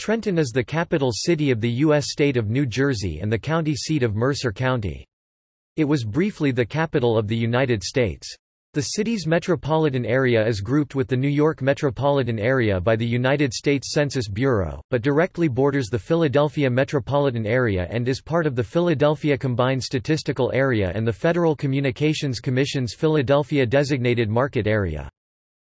Trenton is the capital city of the U.S. state of New Jersey and the county seat of Mercer County. It was briefly the capital of the United States. The city's metropolitan area is grouped with the New York metropolitan area by the United States Census Bureau, but directly borders the Philadelphia metropolitan area and is part of the Philadelphia Combined Statistical Area and the Federal Communications Commission's Philadelphia Designated Market Area.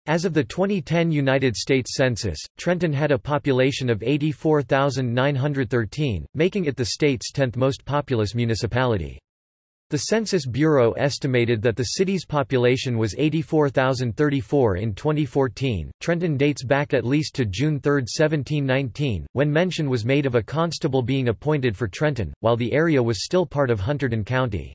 As of the 2010 United States Census, Trenton had a population of 84,913, making it the state's 10th most populous municipality. The Census Bureau estimated that the city's population was 84,034 in 2014. Trenton dates back at least to June 3, 1719, when mention was made of a constable being appointed for Trenton, while the area was still part of Hunterdon County.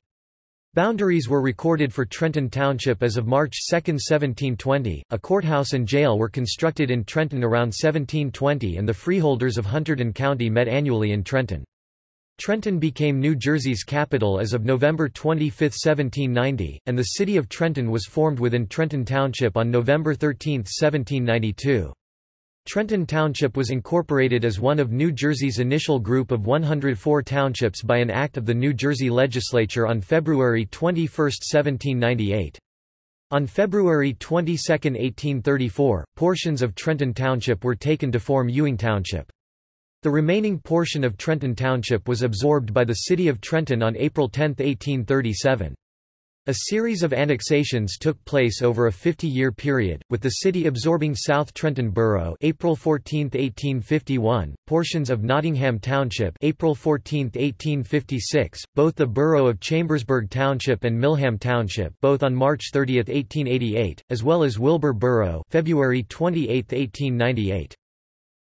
Boundaries were recorded for Trenton Township as of March 2, 1720. A courthouse and jail were constructed in Trenton around 1720 and the freeholders of Hunterdon County met annually in Trenton. Trenton became New Jersey's capital as of November 25, 1790, and the city of Trenton was formed within Trenton Township on November 13, 1792. Trenton Township was incorporated as one of New Jersey's initial group of 104 townships by an act of the New Jersey legislature on February 21, 1798. On February 22, 1834, portions of Trenton Township were taken to form Ewing Township. The remaining portion of Trenton Township was absorbed by the city of Trenton on April 10, 1837. A series of annexations took place over a 50-year period, with the city absorbing South Trenton Borough April 14, 1851, portions of Nottingham Township April 14, 1856, both the borough of Chambersburg Township and Millham Township both on March 30, 1888, as well as Wilbur Borough February 28, 1898.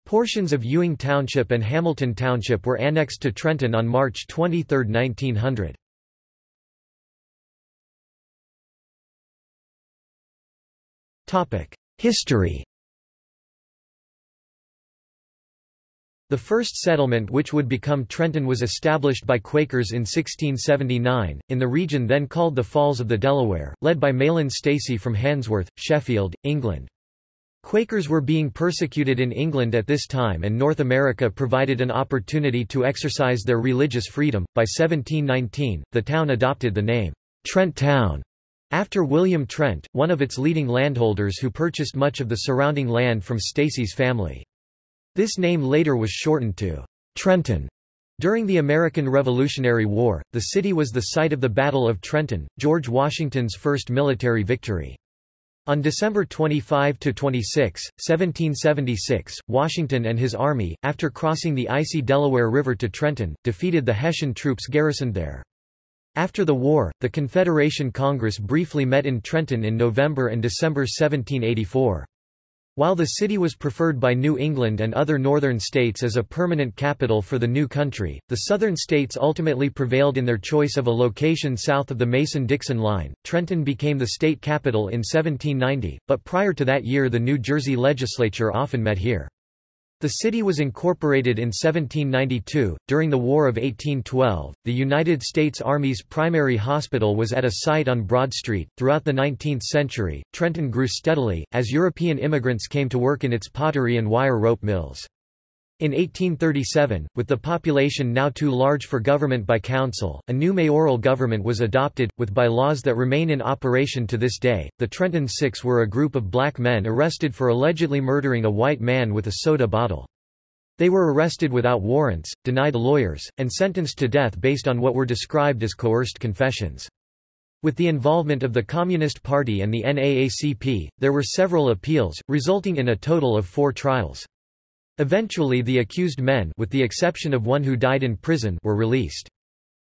Portions of Ewing Township and Hamilton Township were annexed to Trenton on March 23, 1900. History The first settlement which would become Trenton was established by Quakers in 1679, in the region then called the Falls of the Delaware, led by Mahlon Stacy from Handsworth, Sheffield, England. Quakers were being persecuted in England at this time and North America provided an opportunity to exercise their religious freedom. By 1719, the town adopted the name, Trent Town, after William Trent, one of its leading landholders who purchased much of the surrounding land from Stacy's family. This name later was shortened to Trenton. During the American Revolutionary War, the city was the site of the Battle of Trenton, George Washington's first military victory. On December 25–26, 1776, Washington and his army, after crossing the icy Delaware River to Trenton, defeated the Hessian troops garrisoned there. After the war, the Confederation Congress briefly met in Trenton in November and December 1784. While the city was preferred by New England and other northern states as a permanent capital for the new country, the southern states ultimately prevailed in their choice of a location south of the Mason-Dixon line. Trenton became the state capital in 1790, but prior to that year the New Jersey legislature often met here. The city was incorporated in 1792. During the War of 1812, the United States Army's primary hospital was at a site on Broad Street. Throughout the 19th century, Trenton grew steadily, as European immigrants came to work in its pottery and wire rope mills. In 1837, with the population now too large for government by council, a new mayoral government was adopted, with bylaws that remain in operation to this day. The Trenton Six were a group of black men arrested for allegedly murdering a white man with a soda bottle. They were arrested without warrants, denied lawyers, and sentenced to death based on what were described as coerced confessions. With the involvement of the Communist Party and the NAACP, there were several appeals, resulting in a total of four trials. Eventually the accused men with the exception of one who died in prison were released.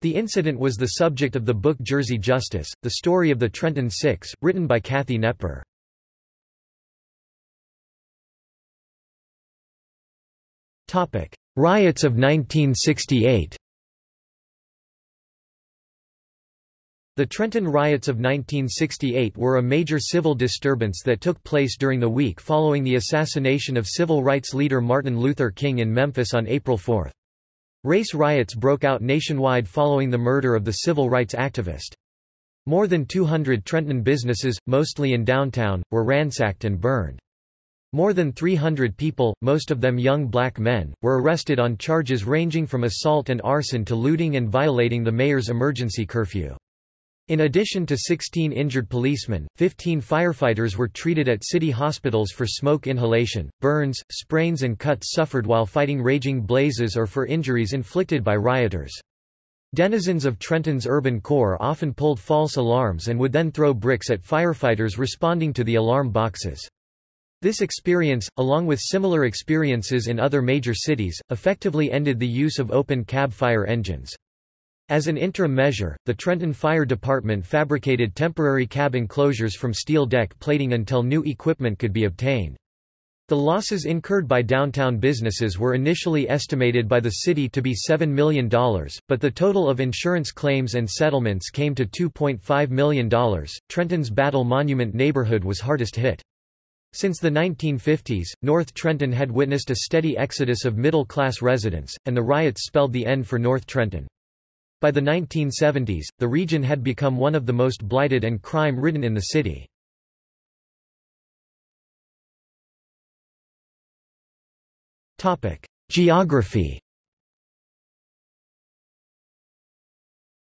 The incident was the subject of the book Jersey Justice, the story of the Trenton Six, written by Cathy Knepper. Riots of 1968 The Trenton riots of 1968 were a major civil disturbance that took place during the week following the assassination of civil rights leader Martin Luther King in Memphis on April 4. Race riots broke out nationwide following the murder of the civil rights activist. More than 200 Trenton businesses, mostly in downtown, were ransacked and burned. More than 300 people, most of them young black men, were arrested on charges ranging from assault and arson to looting and violating the mayor's emergency curfew. In addition to 16 injured policemen, 15 firefighters were treated at city hospitals for smoke inhalation, burns, sprains and cuts suffered while fighting raging blazes or for injuries inflicted by rioters. Denizens of Trenton's urban core often pulled false alarms and would then throw bricks at firefighters responding to the alarm boxes. This experience, along with similar experiences in other major cities, effectively ended the use of open cab fire engines. As an interim measure, the Trenton Fire Department fabricated temporary cab enclosures from steel deck plating until new equipment could be obtained. The losses incurred by downtown businesses were initially estimated by the city to be $7 million, but the total of insurance claims and settlements came to $2.5 million. Trenton's Battle Monument neighborhood was hardest hit. Since the 1950s, North Trenton had witnessed a steady exodus of middle-class residents, and the riots spelled the end for North Trenton. By the 1970s, the region had become one of the most blighted and crime-ridden in the city. Geography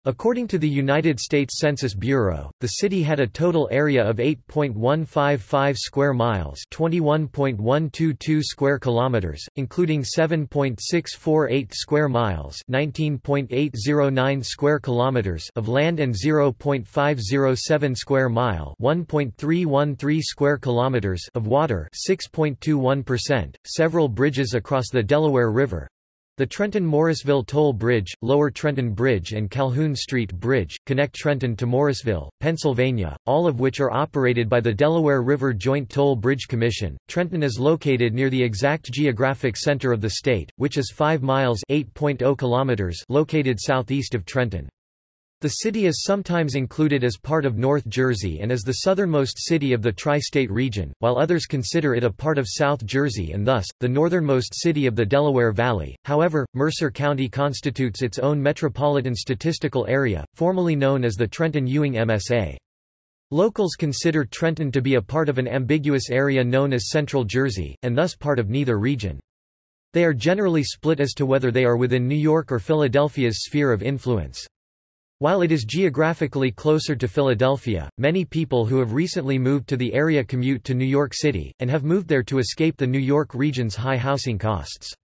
According to the United States Census Bureau, the city had a total area of 8.155 square miles, 21.122 square kilometers, including 7.648 square miles, 19.809 square kilometers of land and 0.507 square mile, 1.313 square kilometers of water, 6.21%. Several bridges across the Delaware River, the Trenton-Morrisville Toll Bridge, Lower Trenton Bridge and Calhoun Street Bridge, connect Trenton to Morrisville, Pennsylvania, all of which are operated by the Delaware River Joint Toll Bridge Commission. Trenton is located near the exact geographic center of the state, which is 5 miles oh kilometers located southeast of Trenton. The city is sometimes included as part of North Jersey and is the southernmost city of the tri-state region, while others consider it a part of South Jersey and thus, the northernmost city of the Delaware Valley. However, Mercer County constitutes its own metropolitan statistical area, formerly known as the Trenton-Ewing MSA. Locals consider Trenton to be a part of an ambiguous area known as Central Jersey, and thus part of neither region. They are generally split as to whether they are within New York or Philadelphia's sphere of influence. While it is geographically closer to Philadelphia, many people who have recently moved to the area commute to New York City, and have moved there to escape the New York region's high housing costs.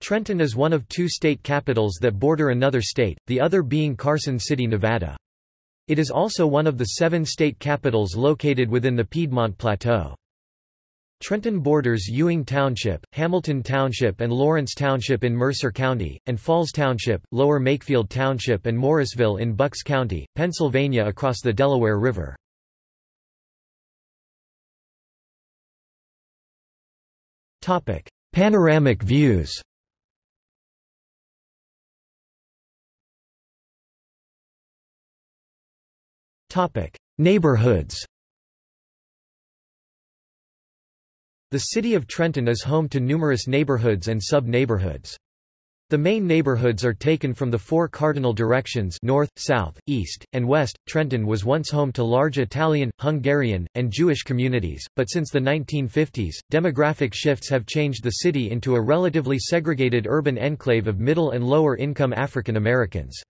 Trenton is one of two state capitals that border another state, the other being Carson City, Nevada. It is also one of the seven state capitals located within the Piedmont Plateau. Trenton borders Ewing Township, Hamilton Township and Lawrence Township in Mercer County, and Falls Township, Lower Makefield Township and Morrisville in Bucks County, Pennsylvania across the Delaware River. Topic: Panoramic views Topic: Neighborhoods The city of Trenton is home to numerous neighborhoods and sub-neighborhoods. The main neighborhoods are taken from the four cardinal directions north, south, east, and west. Trenton was once home to large Italian, Hungarian, and Jewish communities, but since the 1950s, demographic shifts have changed the city into a relatively segregated urban enclave of middle and lower income African Americans.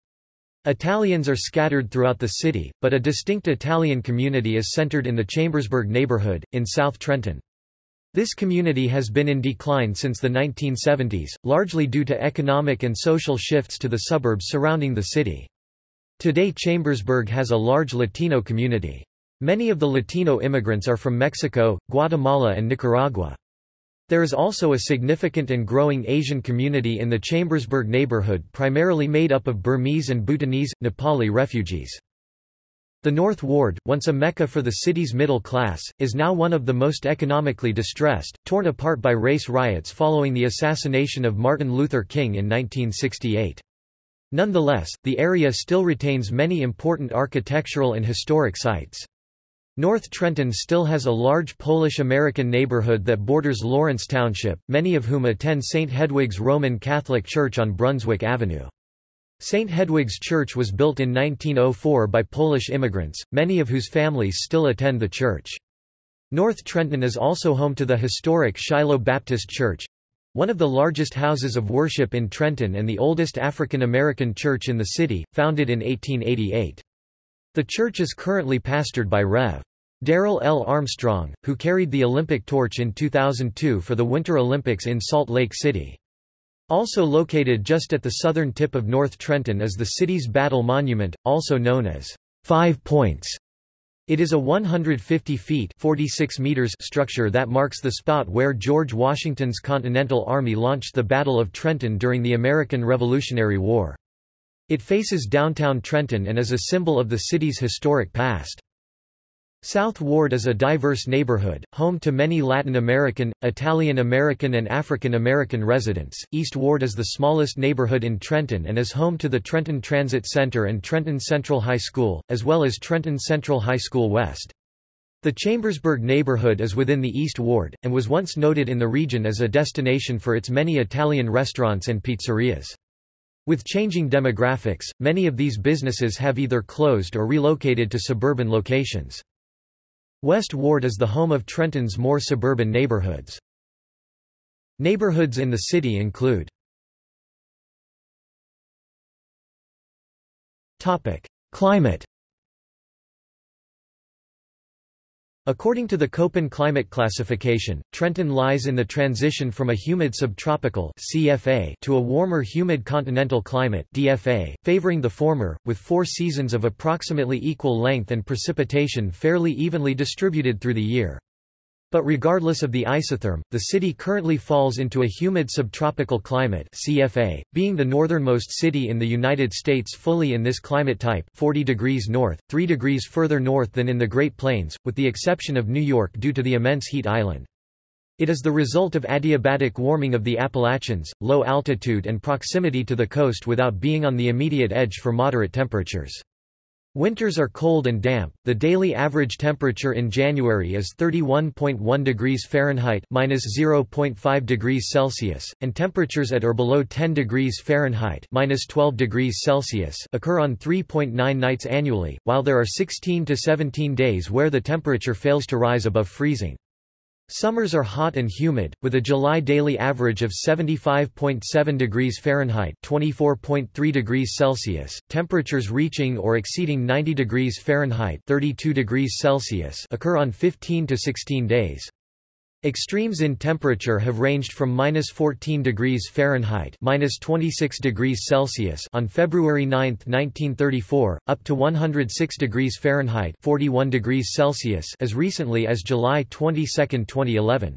Italians are scattered throughout the city, but a distinct Italian community is centered in the Chambersburg neighborhood, in South Trenton. This community has been in decline since the 1970s, largely due to economic and social shifts to the suburbs surrounding the city. Today Chambersburg has a large Latino community. Many of the Latino immigrants are from Mexico, Guatemala and Nicaragua. There is also a significant and growing Asian community in the Chambersburg neighborhood primarily made up of Burmese and Bhutanese, Nepali refugees. The North Ward, once a mecca for the city's middle class, is now one of the most economically distressed, torn apart by race riots following the assassination of Martin Luther King in 1968. Nonetheless, the area still retains many important architectural and historic sites. North Trenton still has a large Polish-American neighborhood that borders Lawrence Township, many of whom attend St. Hedwig's Roman Catholic Church on Brunswick Avenue. St. Hedwig's Church was built in 1904 by Polish immigrants, many of whose families still attend the church. North Trenton is also home to the historic Shiloh Baptist Church, one of the largest houses of worship in Trenton and the oldest African American church in the city, founded in 1888. The church is currently pastored by Rev. Darrell L. Armstrong, who carried the Olympic torch in 2002 for the Winter Olympics in Salt Lake City. Also located just at the southern tip of North Trenton is the city's Battle Monument, also known as Five Points. It is a 150 feet 46 meters structure that marks the spot where George Washington's Continental Army launched the Battle of Trenton during the American Revolutionary War. It faces downtown Trenton and is a symbol of the city's historic past. South Ward is a diverse neighborhood, home to many Latin American, Italian American and African American residents. East Ward is the smallest neighborhood in Trenton and is home to the Trenton Transit Center and Trenton Central High School, as well as Trenton Central High School West. The Chambersburg neighborhood is within the East Ward, and was once noted in the region as a destination for its many Italian restaurants and pizzerias. With changing demographics, many of these businesses have either closed or relocated to suburban locations. West Ward is the home of Trenton's more suburban neighborhoods. Neighborhoods in the city include Climate According to the Köppen climate classification, Trenton lies in the transition from a humid subtropical CFA to a warmer humid continental climate DFA, favoring the former, with four seasons of approximately equal length and precipitation fairly evenly distributed through the year. But regardless of the isotherm, the city currently falls into a humid subtropical climate CFA, being the northernmost city in the United States fully in this climate type 40 degrees north, 3 degrees further north than in the Great Plains, with the exception of New York due to the immense heat island. It is the result of adiabatic warming of the Appalachians, low altitude and proximity to the coast without being on the immediate edge for moderate temperatures. Winters are cold and damp. The daily average temperature in January is 31.1 degrees Fahrenheit minus 0.5 degrees Celsius, and temperatures at or below 10 degrees Fahrenheit minus 12 degrees Celsius occur on 3.9 nights annually, while there are 16 to 17 days where the temperature fails to rise above freezing. Summers are hot and humid, with a July daily average of 75.7 degrees Fahrenheit (24.3 degrees Celsius), temperatures reaching or exceeding 90 degrees Fahrenheit (32 degrees Celsius) occur on 15 to 16 days. Extremes in temperature have ranged from minus 14 degrees Fahrenheit minus 26 degrees Celsius on February 9, 1934, up to 106 degrees Fahrenheit 41 degrees Celsius as recently as July 22, 2011.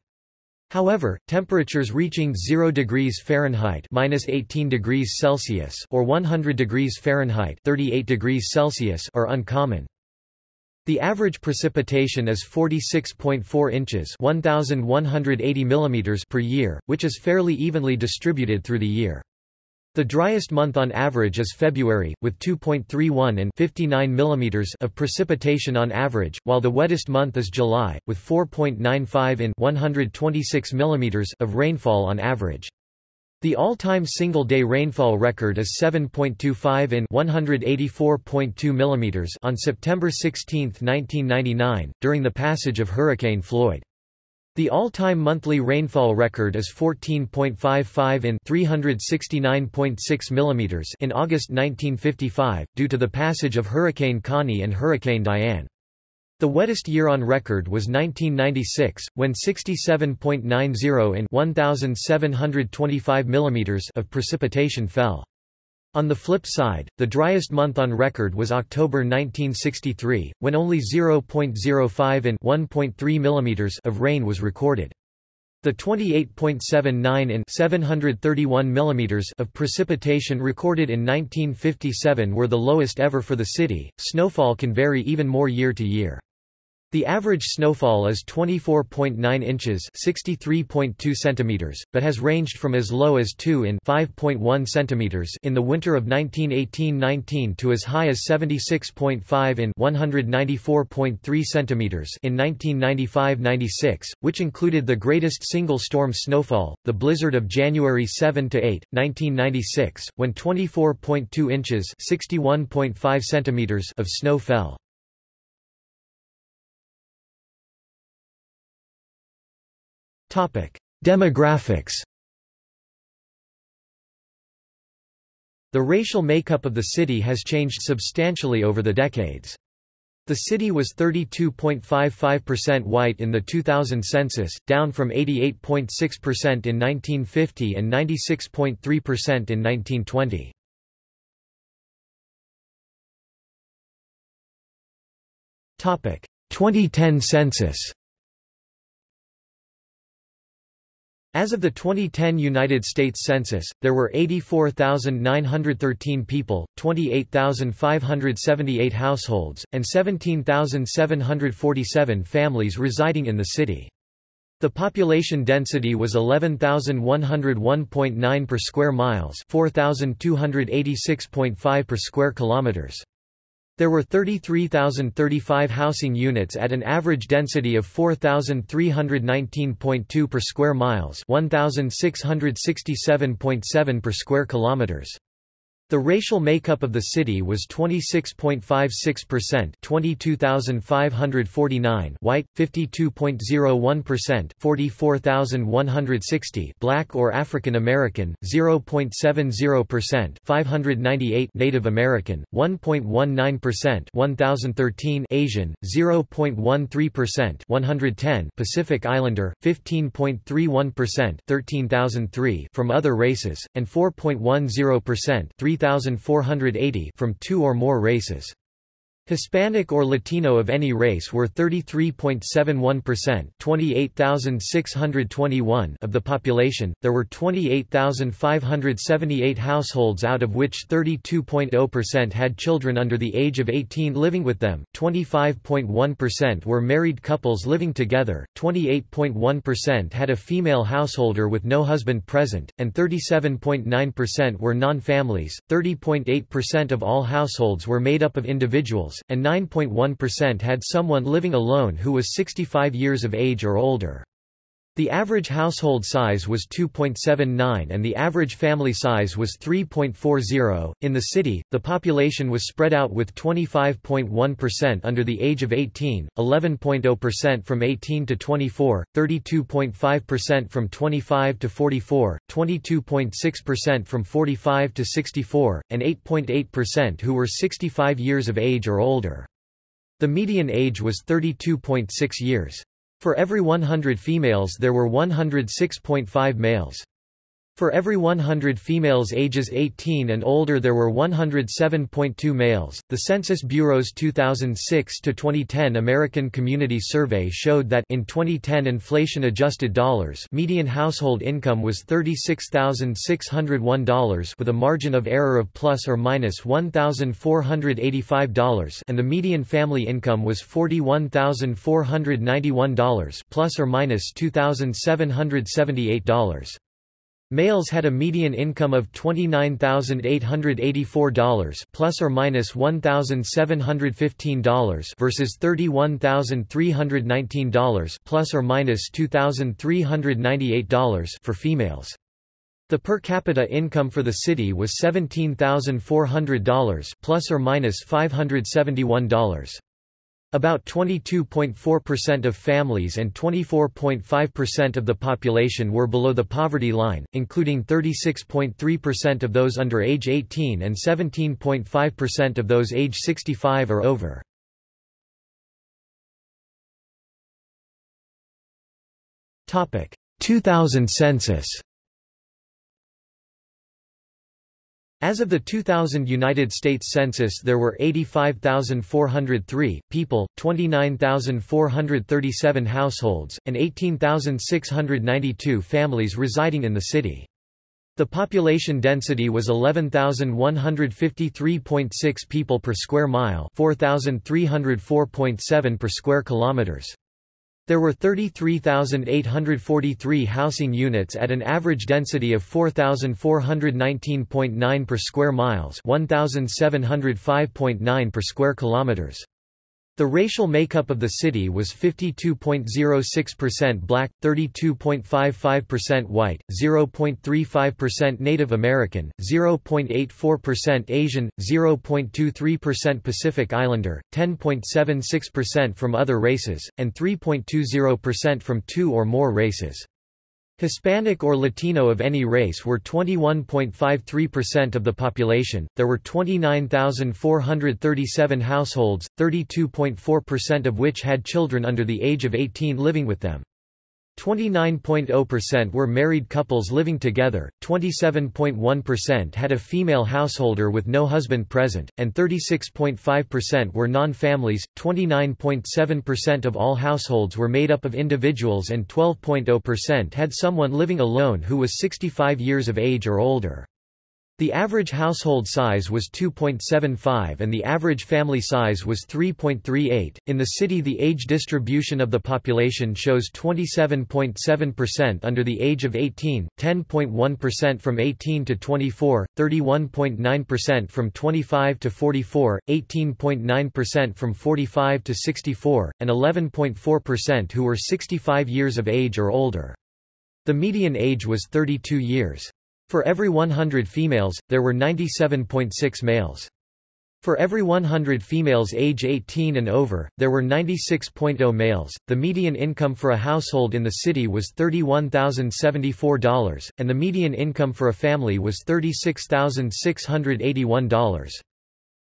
However, temperatures reaching 0 degrees Fahrenheit minus 18 degrees Celsius or 100 degrees Fahrenheit 38 degrees Celsius are uncommon. The average precipitation is 46.4 inches 1,180 mm per year, which is fairly evenly distributed through the year. The driest month on average is February, with 2.31 and 59 mm of precipitation on average, while the wettest month is July, with 4.95 in 126 mm of rainfall on average. The all-time single-day rainfall record is 7.25 in 184.2 mm on September 16, 1999, during the passage of Hurricane Floyd. The all-time monthly rainfall record is 14.55 in 369.6 mm in August 1955, due to the passage of Hurricane Connie and Hurricane Diane. The wettest year on record was 1996, when 67.90 in 1,725 mm of precipitation fell. On the flip side, the driest month on record was October 1963, when only 0.05 in 1.3 mm of rain was recorded. The 28.79 in 731 mm of precipitation recorded in 1957 were the lowest ever for the city. Snowfall can vary even more year to year. The average snowfall is 24.9 inches (63.2 centimeters), but has ranged from as low as 2 in 5.1 centimeters in the winter of 1918-19 to as high as 76.5 in 194.3 centimeters in 1995-96, which included the greatest single storm snowfall, the blizzard of January 7 to 8, 1996, when 24.2 inches (61.5 centimeters) of snow fell. Demographics The racial makeup of the city has changed substantially over the decades. The city was 32.55% white in the 2000 census, down from 88.6% in 1950 and 96.3% in 1920. Topic: 2010 census. As of the 2010 United States Census, there were 84,913 people, 28,578 households, and 17,747 families residing in the city. The population density was 11,101.9 per square miles, 4,286.5 per square kilometers. There were 33,035 housing units at an average density of 4,319.2 per square miles 1,667.7 per square kilometers. The racial makeup of the city was 26.56% 22,549 white, 52.01% 44,160 black or African American, 0.70% 598 Native American, 1.19% 1,013 Asian, 0.13% 110 Pacific Islander, 15.31% 13,003 from other races, and 4.10% 3,480 from two or more races. Hispanic or Latino of any race were 33.71% 28,621 of the population. There were 28,578 households out of which 32.0% had children under the age of 18 living with them, 25.1% were married couples living together, 28.1% had a female householder with no husband present, and 37.9% were non-families. 30.8% of all households were made up of individuals and 9.1% had someone living alone who was 65 years of age or older. The average household size was 2.79 and the average family size was 3.40. In the city, the population was spread out with 25.1% under the age of 18, 11.0% from 18 to 24, 32.5% from 25 to 44, 22.6% from 45 to 64, and 8.8% who were 65 years of age or older. The median age was 32.6 years. For every 100 females there were 106.5 males. For every 100 females ages 18 and older there were 107.2 males. The Census Bureau's 2006 to 2010 American Community Survey showed that in 2010 inflation-adjusted dollars, median household income was $36,601 with a margin of error of plus or minus $1,485 and the median family income was $41,491 plus or minus $2,778. Males had a median income of $29,884 plus or minus $1,715 versus $31,319 plus or minus $2,398 for females. The per capita income for the city was $17,400 plus or minus $571. About 22.4% of families and 24.5% of the population were below the poverty line, including 36.3% of those under age 18 and 17.5% of those age 65 or over. Topic: 2000 census. As of the 2000 United States Census there were 85,403 people, 29,437 households, and 18,692 families residing in the city. The population density was 11,153.6 people per square mile 4,304.7 per square kilometers. There were 33,843 housing units at an average density of 4,419.9 per square miles 1,705.9 per square kilometers. The racial makeup of the city was 52.06% black, 32.55% white, 0.35% Native American, 0.84% Asian, 0.23% Pacific Islander, 10.76% from other races, and 3.20% from two or more races. Hispanic or Latino of any race were 21.53% of the population. There were 29,437 households, 32.4% of which had children under the age of 18 living with them. 29.0% were married couples living together, 27.1% had a female householder with no husband present, and 36.5% were non-families. 29.7% of all households were made up of individuals and 12.0% had someone living alone who was 65 years of age or older. The average household size was 2.75 and the average family size was 3.38. In the city, the age distribution of the population shows 27.7% under the age of 18, 10.1% from 18 to 24, 31.9% from 25 to 44, 18.9% from 45 to 64, and 11.4% who were 65 years of age or older. The median age was 32 years. For every 100 females, there were 97.6 males. For every 100 females age 18 and over, there were 96.0 males. The median income for a household in the city was $31,074, and the median income for a family was $36,681.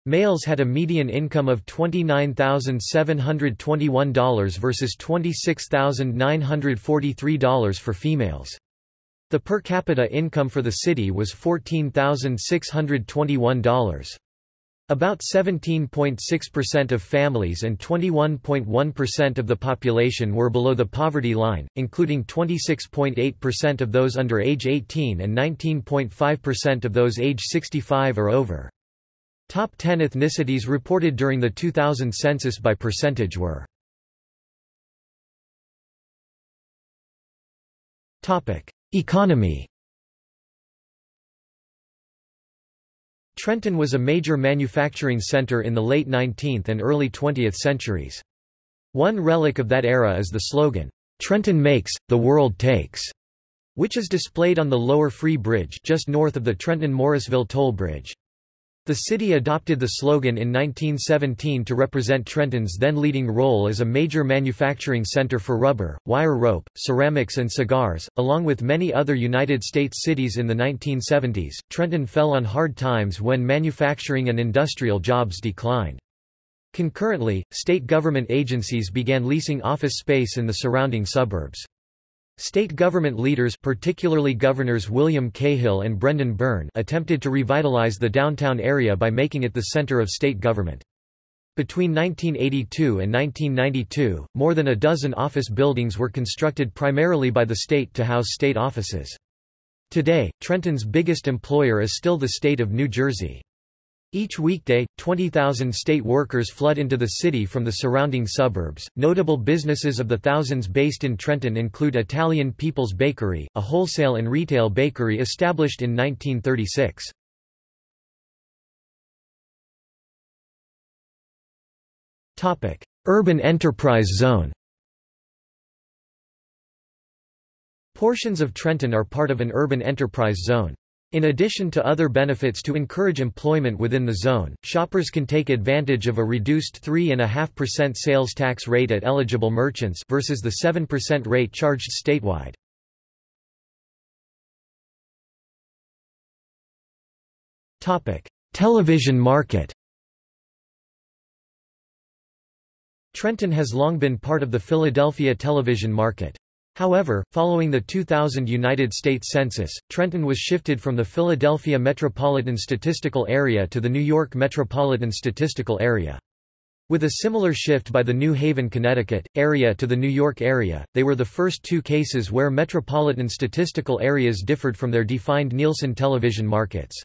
Males had a median income of $29,721 versus $26,943 for females. The per capita income for the city was $14,621. About 17.6% of families and 21.1% of the population were below the poverty line, including 26.8% of those under age 18 and 19.5% of those age 65 or over. Top 10 ethnicities reported during the 2000 census by percentage were Economy Trenton was a major manufacturing center in the late 19th and early 20th centuries. One relic of that era is the slogan, "'Trenton makes, the world takes' which is displayed on the Lower Free Bridge just north of the Trenton-Morrisville toll bridge. The city adopted the slogan in 1917 to represent Trenton's then leading role as a major manufacturing center for rubber, wire rope, ceramics and cigars. Along with many other United States cities in the 1970s, Trenton fell on hard times when manufacturing and industrial jobs declined. Concurrently, state government agencies began leasing office space in the surrounding suburbs. State government leaders particularly Governors William Cahill and Brendan Byrne attempted to revitalize the downtown area by making it the center of state government. Between 1982 and 1992, more than a dozen office buildings were constructed primarily by the state to house state offices. Today, Trenton's biggest employer is still the state of New Jersey. Each weekday, 20,000 state workers flood into the city from the surrounding suburbs. Notable businesses of the thousands based in Trenton include Italian People's Bakery, a wholesale and retail bakery established in 1936. Topic: Urban Enterprise Zone. Portions of Trenton are part of an urban enterprise zone. In addition to other benefits to encourage employment within the zone, shoppers can take advantage of a reduced 3.5% sales tax rate at eligible merchants versus the 7% rate charged statewide. Television market Trenton has long been part of the Philadelphia television market. However, following the 2000 United States Census, Trenton was shifted from the Philadelphia Metropolitan Statistical Area to the New York Metropolitan Statistical Area. With a similar shift by the New Haven, Connecticut, area to the New York area, they were the first two cases where metropolitan statistical areas differed from their defined Nielsen television markets.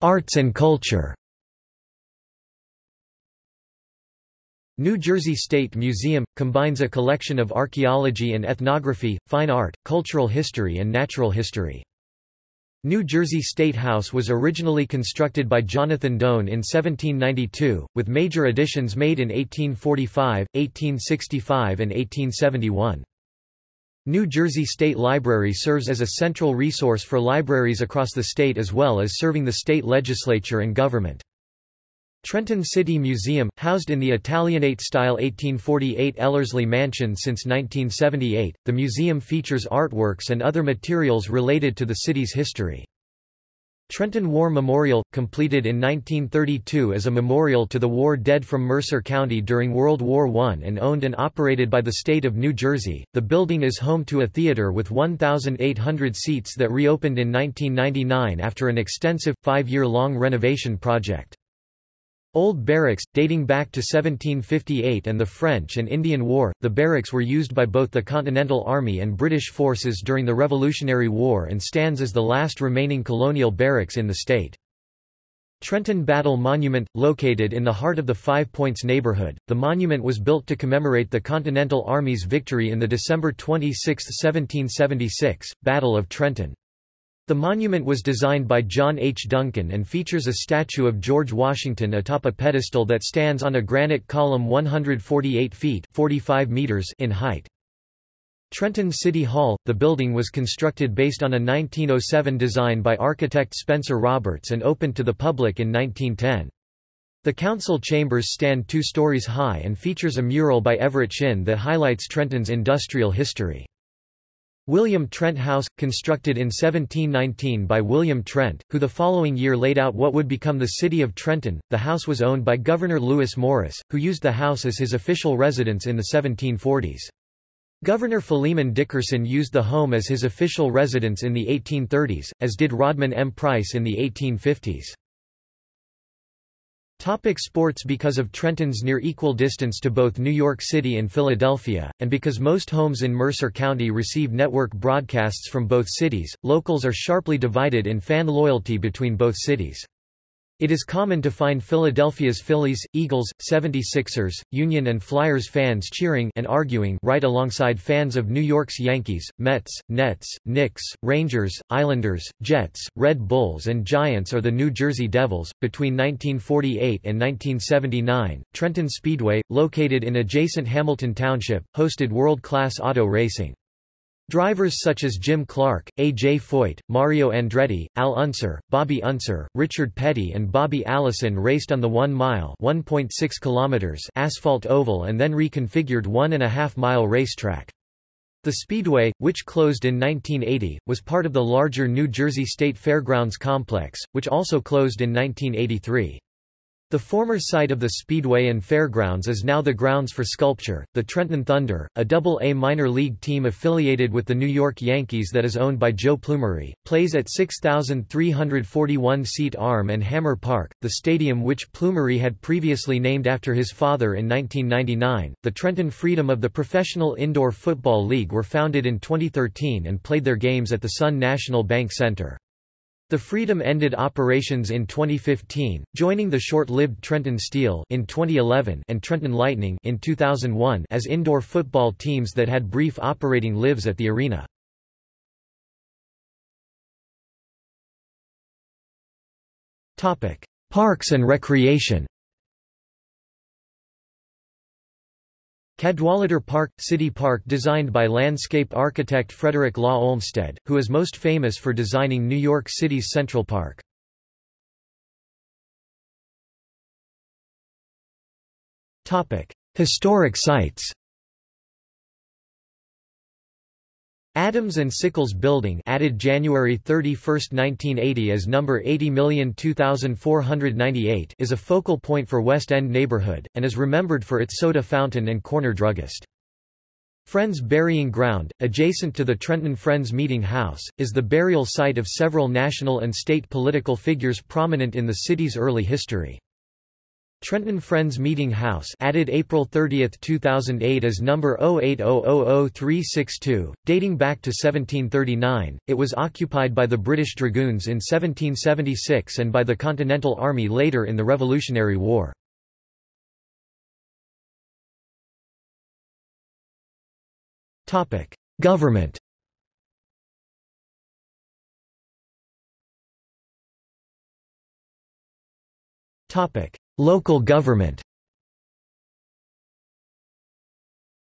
Arts and culture New Jersey State Museum – combines a collection of archaeology and ethnography, fine art, cultural history and natural history. New Jersey State House was originally constructed by Jonathan Doan in 1792, with major additions made in 1845, 1865 and 1871. New Jersey State Library serves as a central resource for libraries across the state as well as serving the state legislature and government. Trenton City Museum, housed in the Italianate-style 1848 Ellerslie Mansion since 1978, the museum features artworks and other materials related to the city's history. Trenton War Memorial, completed in 1932 as a memorial to the war dead from Mercer County during World War I and owned and operated by the state of New Jersey. The building is home to a theater with 1,800 seats that reopened in 1999 after an extensive, five-year-long renovation project. Old barracks, dating back to 1758 and the French and Indian War, the barracks were used by both the Continental Army and British forces during the Revolutionary War and stands as the last remaining colonial barracks in the state. Trenton Battle Monument, located in the heart of the Five Points neighborhood, the monument was built to commemorate the Continental Army's victory in the December 26, 1776, Battle of Trenton. The monument was designed by John H. Duncan and features a statue of George Washington atop a pedestal that stands on a granite column 148 feet 45 meters in height. Trenton City Hall, the building was constructed based on a 1907 design by architect Spencer Roberts and opened to the public in 1910. The council chambers stand two stories high and features a mural by Everett Shinn that highlights Trenton's industrial history. William Trent House, constructed in 1719 by William Trent, who the following year laid out what would become the city of Trenton. The house was owned by Governor Lewis Morris, who used the house as his official residence in the 1740s. Governor Philemon Dickerson used the home as his official residence in the 1830s, as did Rodman M. Price in the 1850s. Topic sports Because of Trenton's near equal distance to both New York City and Philadelphia, and because most homes in Mercer County receive network broadcasts from both cities, locals are sharply divided in fan loyalty between both cities. It is common to find Philadelphia's Phillies, Eagles, 76ers, Union and Flyers fans cheering and arguing right alongside fans of New York's Yankees, Mets, Nets, Knicks, Rangers, Islanders, Jets, Red Bulls and Giants or the New Jersey Devils. Between 1948 and 1979, Trenton Speedway, located in adjacent Hamilton Township, hosted world-class auto racing. Drivers such as Jim Clark, A. J. Foyt, Mario Andretti, Al Unser, Bobby Unser, Richard Petty and Bobby Allison raced on the 1-mile asphalt oval and then reconfigured one-and-a-half-mile racetrack. The Speedway, which closed in 1980, was part of the larger New Jersey State Fairgrounds complex, which also closed in 1983. The former site of the Speedway and Fairgrounds is now the grounds for sculpture. The Trenton Thunder, a double-A minor league team affiliated with the New York Yankees that is owned by Joe Plumeri, plays at 6,341-seat Arm and Hammer Park, the stadium which Plumeri had previously named after his father in 1999. The Trenton Freedom of the Professional Indoor Football League were founded in 2013 and played their games at the Sun National Bank Center. The Freedom ended operations in 2015, joining the short-lived Trenton Steel in 2011 and Trenton Lightning in 2001 as indoor football teams that had brief operating lives at the arena. Topic: Parks and Recreation. Cadwallader Park – City Park designed by landscape architect Frederick Law Olmsted, who is most famous for designing New York City's Central Park. Historic sites Adams and Sickles Building added January 31, 1980 as number 80,02498 is a focal point for West End neighborhood, and is remembered for its soda fountain and corner druggist. Friends Burying Ground, adjacent to the Trenton Friends Meeting House, is the burial site of several national and state political figures prominent in the city's early history. Trenton Friends Meeting House added April 30, 2008 as number 080000362, dating back to 1739. It was occupied by the British Dragoons in 1776 and by the Continental Army later in the Revolutionary War. Government Local government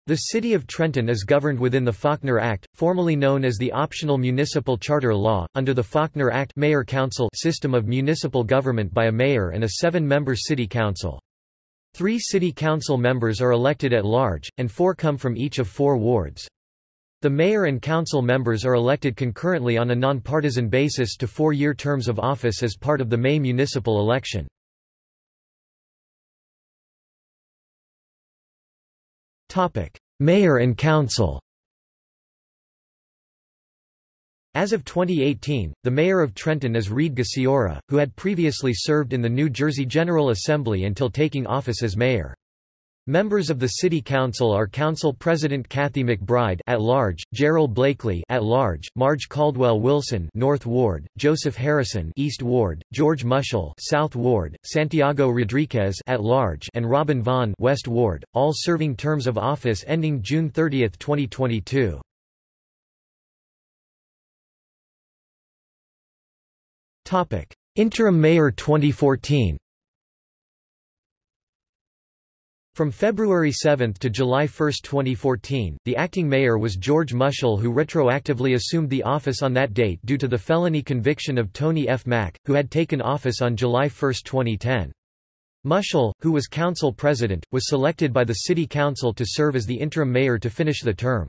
The City of Trenton is governed within the Faulkner Act, formerly known as the Optional Municipal Charter Law, under the Faulkner Act Mayor-Council system of municipal government by a mayor and a seven-member city council. Three city council members are elected at large, and four come from each of four wards. The mayor and council members are elected concurrently on a nonpartisan basis to four-year terms of office as part of the May municipal election. Mayor and Council As of 2018, the mayor of Trenton is Reed Gusciora, who had previously served in the New Jersey General Assembly until taking office as mayor. Members of the City Council are Council President Kathy McBride at large, Gerald Blakely at large, Marge Caldwell Wilson North Ward, Joseph Harrison East Ward, George Muschal South Ward, Santiago Rodriguez at large and Robin Vaughn West Ward, all serving terms of office ending June 30, 2022. Topic: Interim Mayor 2014. From February 7 to July 1, 2014, the acting mayor was George Muschal who retroactively assumed the office on that date due to the felony conviction of Tony F. Mack, who had taken office on July 1, 2010. Muschal, who was council president, was selected by the city council to serve as the interim mayor to finish the term.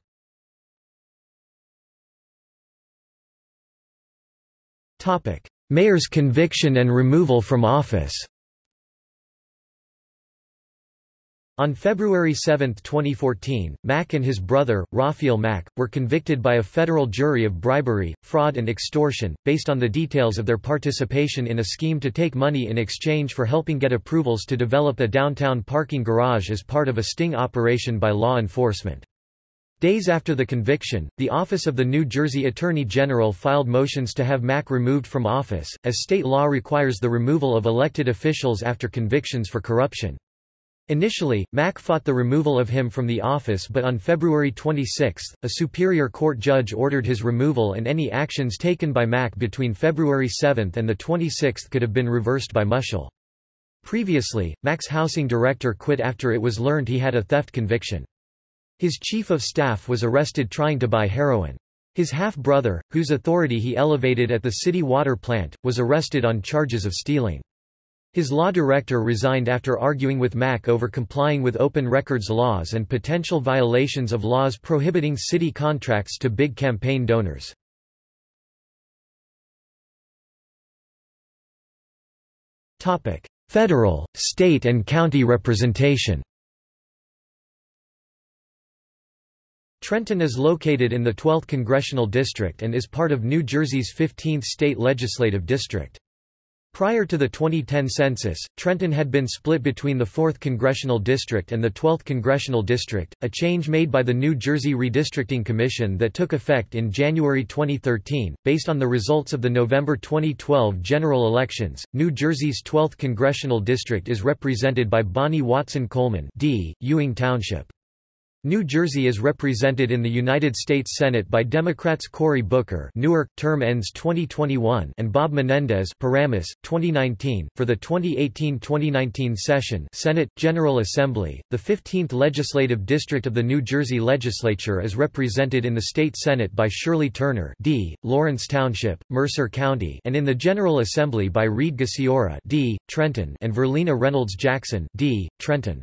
Mayor's conviction and removal from office On February 7, 2014, Mack and his brother, Ralphiel Mack, were convicted by a federal jury of bribery, fraud and extortion, based on the details of their participation in a scheme to take money in exchange for helping get approvals to develop a downtown parking garage as part of a sting operation by law enforcement. Days after the conviction, the Office of the New Jersey Attorney General filed motions to have Mack removed from office, as state law requires the removal of elected officials after convictions for corruption. Initially, Mack fought the removal of him from the office but on February 26, a Superior Court judge ordered his removal and any actions taken by Mack between February 7 and the 26th could have been reversed by Muschal. Previously, Mack's housing director quit after it was learned he had a theft conviction. His chief of staff was arrested trying to buy heroin. His half-brother, whose authority he elevated at the city water plant, was arrested on charges of stealing. His law director resigned after arguing with Mack over complying with open records laws and potential violations of laws prohibiting city contracts to big campaign donors. Federal, state and county representation Trenton is located in the 12th Congressional District and is part of New Jersey's 15th state legislative district. Prior to the 2010 census, Trenton had been split between the 4th Congressional District and the 12th Congressional District, a change made by the New Jersey Redistricting Commission that took effect in January 2013. Based on the results of the November 2012 general elections, New Jersey's 12th Congressional District is represented by Bonnie Watson Coleman D. Ewing Township. New Jersey is represented in the United States Senate by Democrats Cory Booker Newark, term ends 2021 and Bob Menendez Paramus, 2019. For the 2018-2019 session Senate, General Assembly, the 15th Legislative District of the New Jersey Legislature is represented in the State Senate by Shirley Turner D., Lawrence Township, Mercer County and in the General Assembly by Reed Gusciora D., Trenton and Verlina Reynolds Jackson D., Trenton.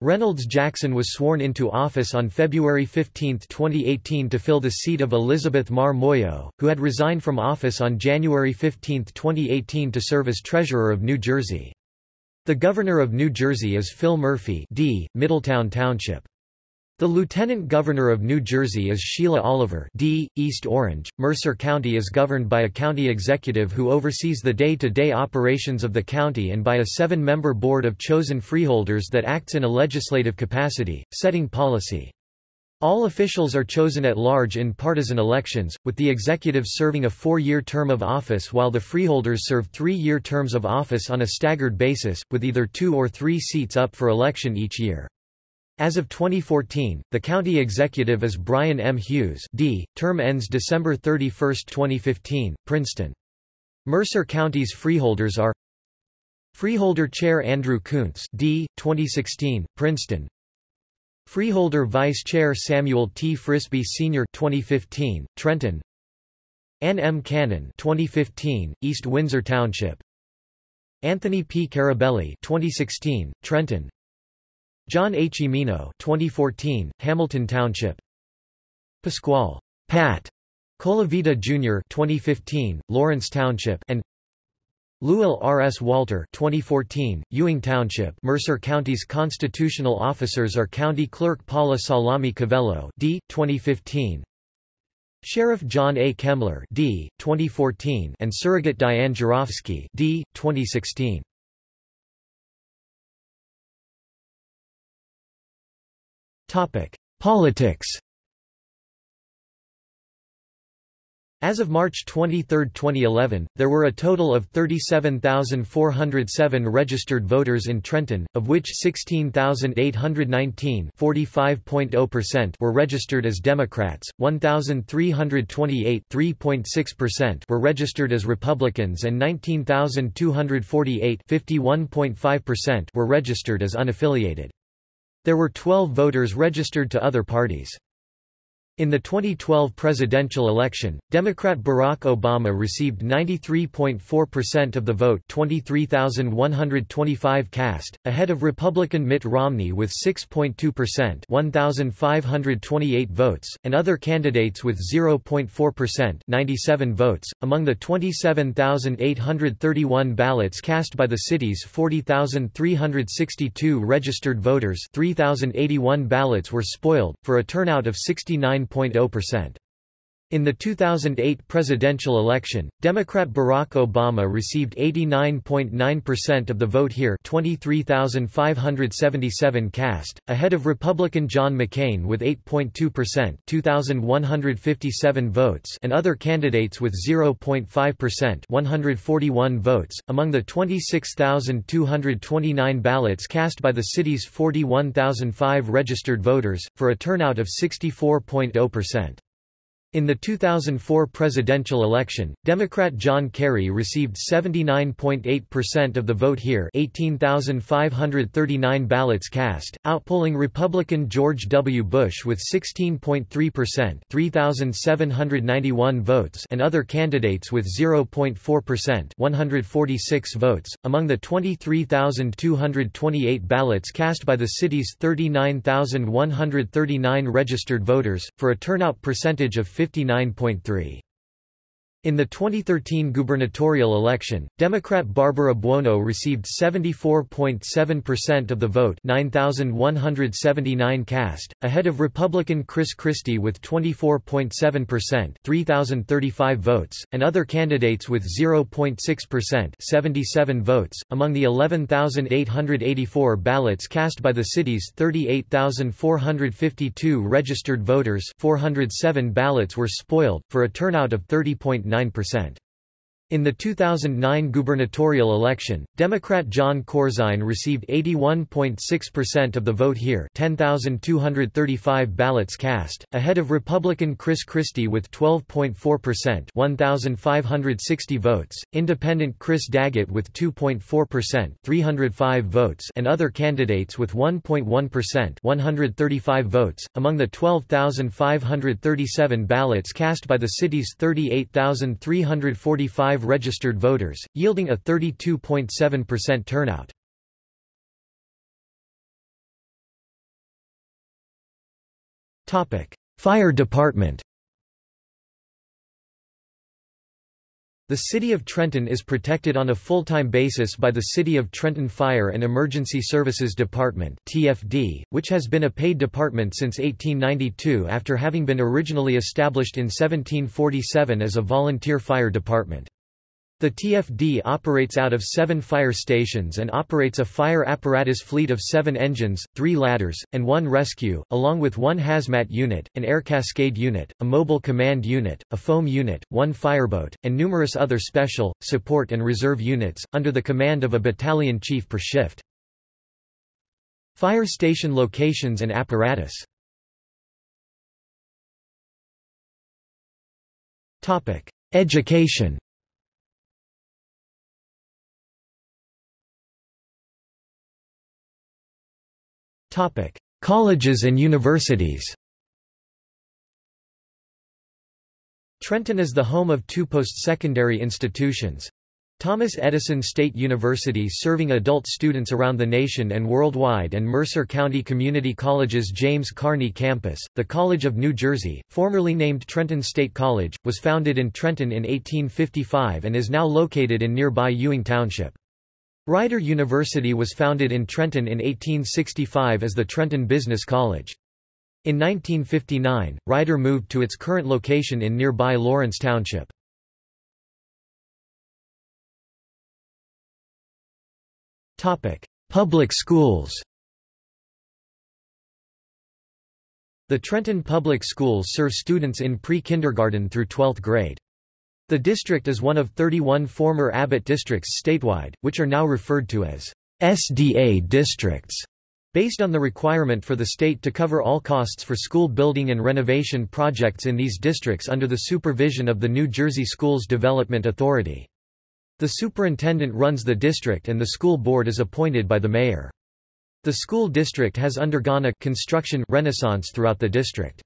Reynolds Jackson was sworn into office on February 15, 2018 to fill the seat of Elizabeth Maher Muoio, who had resigned from office on January 15, 2018 to serve as Treasurer of New Jersey. The Governor of New Jersey is Phil Murphy D., Middletown Township. The Lieutenant Governor of New Jersey is Sheila Oliver D. East Orange. Mercer County is governed by a county executive who oversees the day-to-day -day operations of the county and by a seven-member board of chosen freeholders that acts in a legislative capacity, setting policy. All officials are chosen at large in partisan elections, with the executive serving a four-year term of office while the freeholders serve three-year terms of office on a staggered basis, with either two or three seats up for election each year. As of 2014, the county executive is Brian M. Hughes D., term ends December 31, 2015, Princeton. Mercer County's freeholders are Freeholder Chair Andrew Koontz D., 2016, Princeton Freeholder Vice Chair Samuel T. Frisby Sr. 2015, Trenton Ann M. Cannon 2015, East Windsor Township Anthony P. Carabelli 2016, Trenton John H. Emino 2014, Hamilton Township Pasquale Pat Colavita Jr. 2015, Lawrence Township and Lucylle R. S. Walter 2014, Ewing Township Mercer County's constitutional officers are County Clerk Paula Sollami Covello D. 2015, Sheriff John A. Kemmler D. 2014 and Surrogate Diane Gerofsky D. 2016. Topic: Politics As of March 23, 2011, there were a total of 37,407 registered voters in Trenton, of which 16,819 were registered as Democrats, 1,328 were registered as Republicans and 19,248 were registered as unaffiliated. There were 12 voters registered to other parties. In the 2012 presidential election, Democrat Barack Obama received 93.4% of the vote 23,125 cast, ahead of Republican Mitt Romney with 6.2% 1,528 votes, and other candidates with 0.4% 97 votes. Among the 27,831 ballots cast by the city's 40,362 registered voters 3,081 ballots were spoiled, for a turnout of 69 9.0%. In the 2008 presidential election, Democrat Barack Obama received 89.9% of the vote here 23,577 cast, ahead of Republican John McCain with 8.2% 2,157 votes and other candidates with 0.5% 141 votes. Among the 26,229 ballots cast by the city's 41,005 registered voters, for a turnout of 64.0%. In the 2004 presidential election, Democrat John Kerry received 79.8% of the vote here 18,539 ballots cast, outpolling Republican George W. Bush with 16.3% 3,791 votes and other candidates with 0.4% 146 votes. Among the 23,228 ballots cast by the city's 39,139 registered voters, for a turnout percentage of 59.3. In the 2013 gubernatorial election, Democrat Barbara Buono received 74.7% of the vote 9,179 cast, ahead of Republican Chris Christie with 24.7% 3,035 votes, and other candidates with 0.6% 77 votes. Among the 11,884 ballots cast by the city's 38,452 registered voters 407 ballots were spoiled, for a turnout of 30.9 9%. In the 2009 gubernatorial election, Democrat Jon Corzine received 81.6% of the vote here 10,235 ballots cast, ahead of Republican Chris Christie with 12.4% 1,560 votes, Independent Chris Daggett with 2.4% 305 votes and other candidates with 1.1% 135 votes. Among the 12,537 ballots cast by the city's 38,345 registered voters, yielding a 32.7% turnout. Fire department The City of Trenton is protected on a full-time basis by the City of Trenton Fire and Emergency Services Department (TFD), which has been a paid department since 1892 after having been originally established in 1747 as a volunteer fire department. The TFD operates out of seven fire stations and operates a fire apparatus fleet of seven engines, three ladders, and one rescue, along with one hazmat unit, an air cascade unit, a mobile command unit, a foam unit, one fireboat, and numerous other special, support and reserve units, under the command of a battalion chief per shift. Fire station locations and apparatus Education Colleges and universities Trenton is the home of two post-secondary institutions. Thomas Edison State University serving adult students around the nation and worldwide and Mercer County Community College's James Kerney campus. The College of New Jersey, formerly named Trenton State College, was founded in Trenton in 1855 and is now located in nearby Ewing Township. Rider University was founded in Trenton in 1865 as the Trenton Business College. In 1959, Rider moved to its current location in nearby Lawrence Township. Topic: Public schools The Trenton Public Schools serve students in pre-kindergarten through 12th grade. The district is one of 31 former Abbott districts statewide, which are now referred to as SDA districts, based on the requirement for the state to cover all costs for school building and renovation projects in these districts under the supervision of the New Jersey Schools Development Authority. The superintendent runs the district and the school board is appointed by the mayor. The school district has undergone a construction renaissance throughout the district.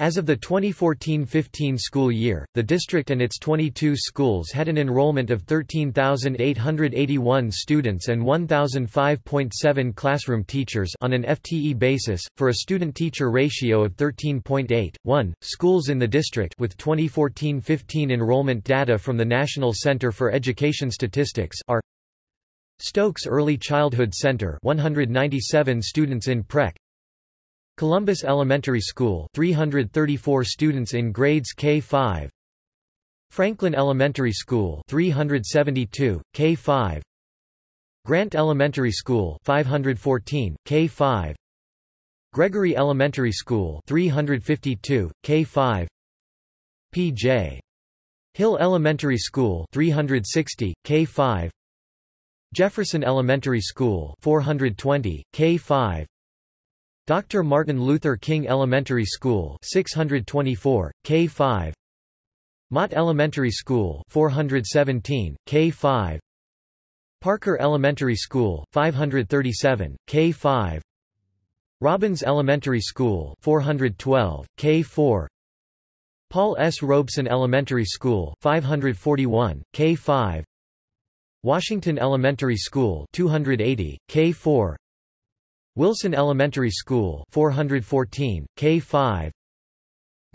As of the 2014-15 school year, the district and its 22 schools had an enrollment of 13,881 students and 1,005.7 classroom teachers on an FTE basis, for a student-teacher ratio of 13.8. 1. Schools in the district with 2014-15 enrollment data from the National Center for Education Statistics are Stokes Early Childhood Center 197 students in Prec Columbus Elementary School 334 students in grades K-5 Franklin Elementary School 372 K-5 Grant Elementary School 514 K-5 Gregory Elementary School 352 K-5 P.J. Hill Elementary School 360 K-5 Jefferson Elementary School 420 K-5 Dr. Martin Luther King Elementary School 624, K5 Mott Elementary School 417, K5 Parker Elementary School 537, K5 Robbins Elementary School 412, K4 Paul S. Robeson Elementary School 541, K5 Washington Elementary School 280, K4 Wilson Elementary School 414, K5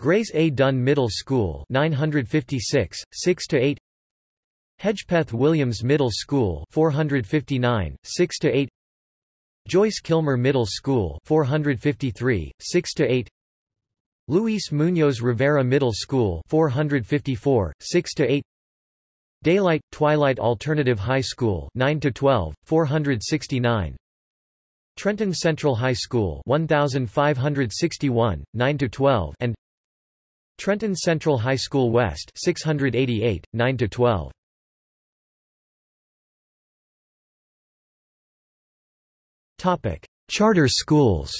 Grace A. Dunn Middle School 956, 6–8 Hedgepeth Williams Middle School 459, 6–8 Joyce Kilmer Middle School 453, 6–8 Luis Muñoz Rivera Middle School 454, 6–8 Daylight, Twilight Alternative High School 9–12, 469 Trenton Central High School 1561 9 to 12 and Trenton Central High School West 688 9 to 12 Topic Charter schools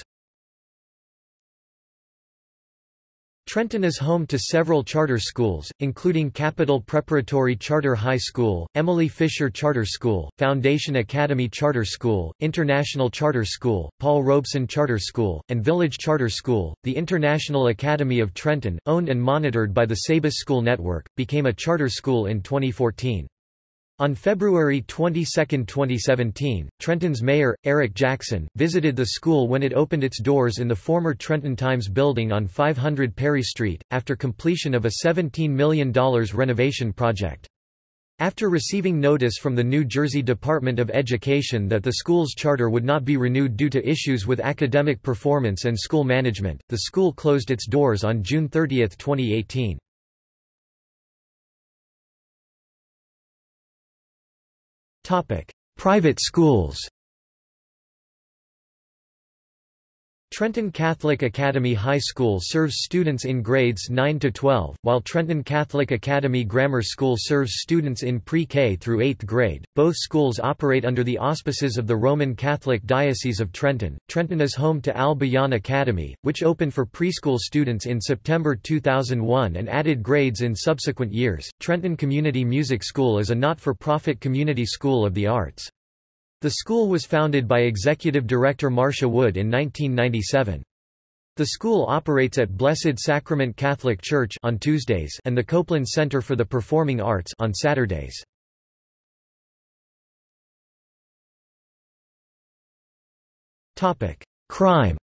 Trenton is home to several charter schools, including Capital Preparatory Charter High School, Emily Fisher Charter School, Foundation Academy Charter School, International Charter School, Paul Robeson Charter School, and Village Charter School. The International Academy of Trenton, owned and monitored by the Sabis School Network, became a charter school in 2014. On February 22, 2017, Trenton's mayor, Eric Jackson, visited the school when it opened its doors in the former Trenton Times building on 500 Perry Street, after completion of a $17 million renovation project. After receiving notice from the New Jersey Department of Education that the school's charter would not be renewed due to issues with academic performance and school management, the school closed its doors on June 30, 2018. Private schools Trenton Catholic Academy High School serves students in grades 9 to 12, while Trenton Catholic Academy Grammar School serves students in pre-K through 8th grade. Both schools operate under the auspices of the Roman Catholic Diocese of Trenton. Trenton is home to Al Bayan Academy, which opened for preschool students in September 2001 and added grades in subsequent years. Trenton Community Music School is a not-for-profit community school of the arts. The school was founded by Executive Director Marcia Wood in 1997. The school operates at Blessed Sacrament Catholic Church on Tuesdays and the Copeland Center for the Performing Arts on Saturdays. Topic: Crime.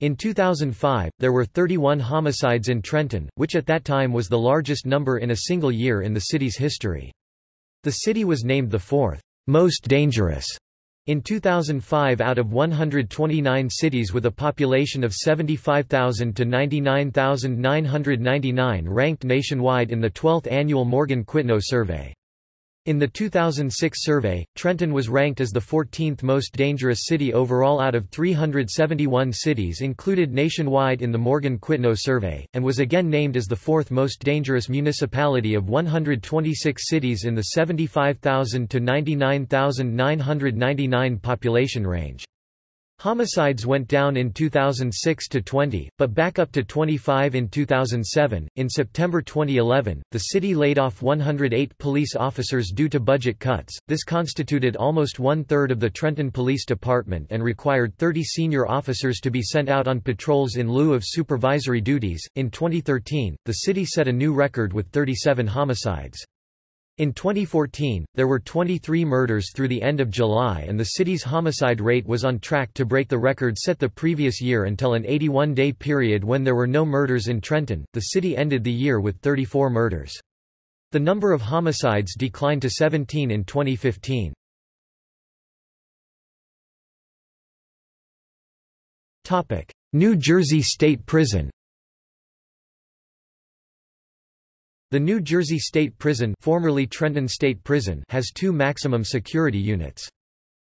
In 2005, there were 31 homicides in Trenton, which at that time was the largest number in a single year in the city's history. The city was named the fourth most dangerous in 2005 out of 129 cities with a population of 75,000 to 99,999 ranked nationwide in the 12th annual Morgan Quitno survey. In the 2006 survey, Trenton was ranked as the 14th most dangerous city overall out of 371 cities included nationwide in the Morgan Quitno survey, and was again named as the fourth most dangerous municipality of 126 cities in the 75,000 to 99,999 population range. Homicides went down in 2006 to 20, but back up to 25 in 2007. In September 2011, the city laid off 108 police officers due to budget cuts. This constituted almost one third of the Trenton Police Department and required 30 senior officers to be sent out on patrols in lieu of supervisory duties. In 2013, the city set a new record with 37 homicides. In 2014, there were 23 murders through the end of July and the city's homicide rate was on track to break the record set the previous year until an 81-day period when there were no murders in Trenton. The city ended the year with 34 murders. The number of homicides declined to 17 in 2015. Topic: New Jersey State Prison The New Jersey State Prison, formerly Trenton State Prison has two maximum security units.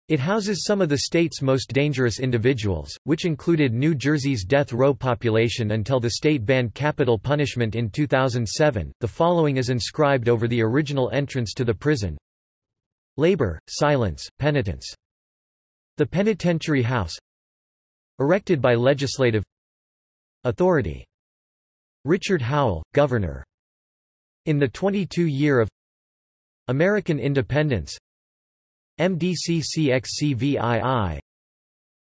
It houses some of the state's most dangerous individuals, which included New Jersey's death row population until the state banned capital punishment in 2007. The following is inscribed over the original entrance to the prison Labor, silence, penitence. The Penitentiary House Erected by Legislative Authority Richard Howell, Governor in the 22-year of American independence MDCCXCVII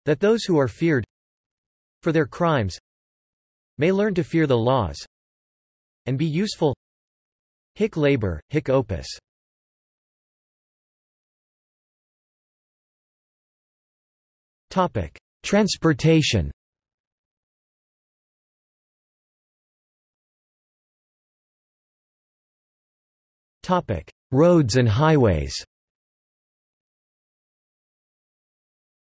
that those who are feared for their crimes may learn to fear the laws and be useful. Hic labor, hic opus. Topic: Transportation Topic: Roads and highways.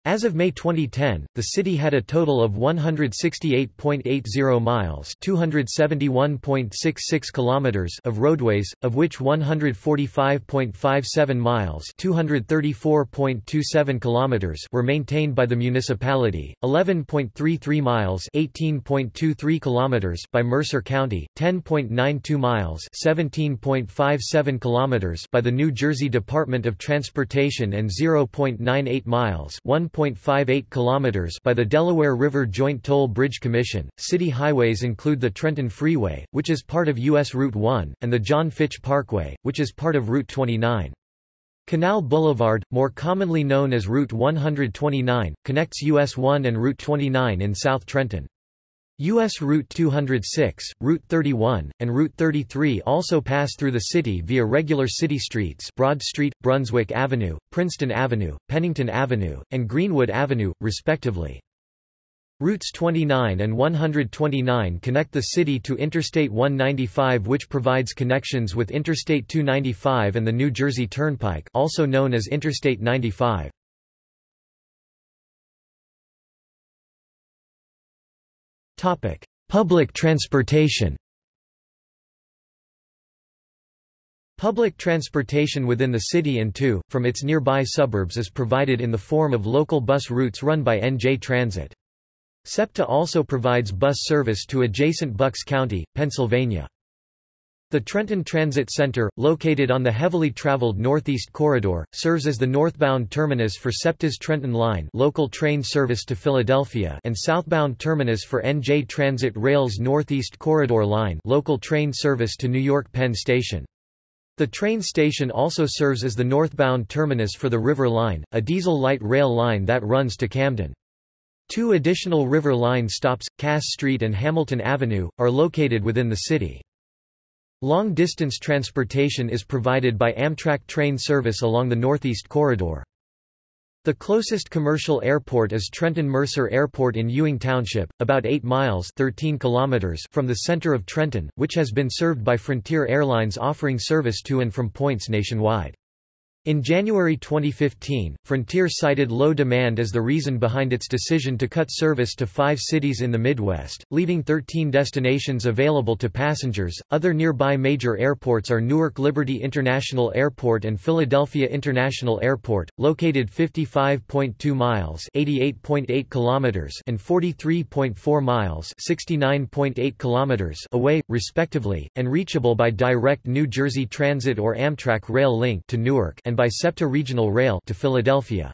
As of May 2010, the city had a total of 168.80 miles (271.66 kilometers) of roadways, of which 145.57 miles (234.27 kilometers) were maintained by the municipality, 11.33 miles (18.23 kilometers) by Mercer County, 10.92 miles (17.57 kilometers) by the New Jersey Department of Transportation and 0.98 miles (1 1.58 kilometers by the Delaware River Joint Toll Bridge Commission. City highways include the Trenton Freeway, which is part of US Route 1, and the John Fitch Parkway, which is part of Route 29. Canal Boulevard, more commonly known as Route 129, connects US 1 and Route 29 in South Trenton. U.S. Route 206, Route 31, and Route 33 also pass through the city via regular city streets Broad Street, Brunswick Avenue, Princeton Avenue, Pennington Avenue, and Greenwood Avenue, respectively. Routes 29 and 129 connect the city to Interstate 195 which provides connections with Interstate 295 and the New Jersey Turnpike also known as Interstate 95. Public transportation. Public transportation within the city and to, from its nearby suburbs is provided in the form of local bus routes run by NJ Transit. SEPTA also provides bus service to adjacent Bucks County, Pennsylvania. The Trenton Transit Center, located on the heavily traveled Northeast Corridor, serves as the northbound terminus for SEPTA's Trenton Line local train service to Philadelphia and southbound terminus for NJ Transit Rail's Northeast Corridor Line local train service to New York Penn Station. The train station also serves as the northbound terminus for the River Line, a diesel light rail line that runs to Camden. Two additional River Line stops, Cass Street and Hamilton Avenue, are located within the city. Long-distance transportation is provided by Amtrak train service along the Northeast Corridor. The closest commercial airport is Trenton Mercer Airport in Ewing Township, about 8 miles 13 kilometers from the center of Trenton, which has been served by Frontier Airlines offering service to and from points nationwide. In January 2015, Frontier cited low demand as the reason behind its decision to cut service to five cities in the Midwest, leaving 13 destinations available to passengers. Other nearby major airports are Newark Liberty International Airport and Philadelphia International Airport, located 55.2 miles (88.8 kilometers) and 43.4 miles (69.8 kilometers) away, respectively, and reachable by direct New Jersey Transit or Amtrak rail link to Newark and and by SEPTA Regional Rail to Philadelphia.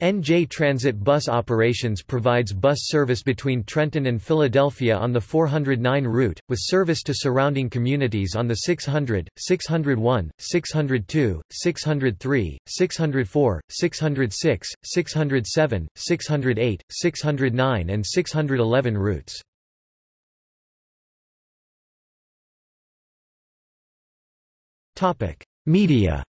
NJ Transit Bus Operations provides bus service between Trenton and Philadelphia on the 409 route, with service to surrounding communities on the 600, 601, 602, 603, 604, 606, 607, 608, 609 and 611 routes. Media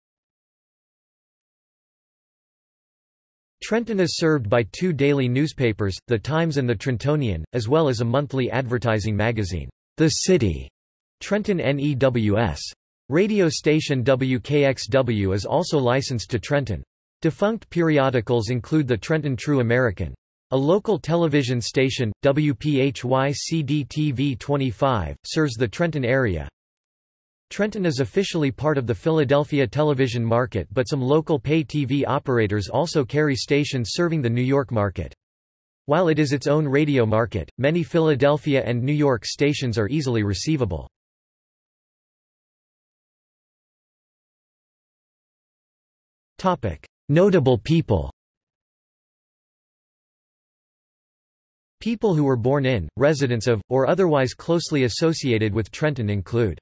Trenton is served by two daily newspapers, The Times and The Trentonian, as well as a monthly advertising magazine, The City, Trenton NEWS. Radio station WKXW is also licensed to Trenton. Defunct periodicals include the Trenton True American. A local television station, WPHY-CD-TV 25, serves the Trenton area. Trenton is officially part of the Philadelphia television market but some local pay TV operators also carry stations serving the New York market. While it is its own radio market, many Philadelphia and New York stations are easily receivable. Notable people People who were born in, residents of, or otherwise closely associated with Trenton include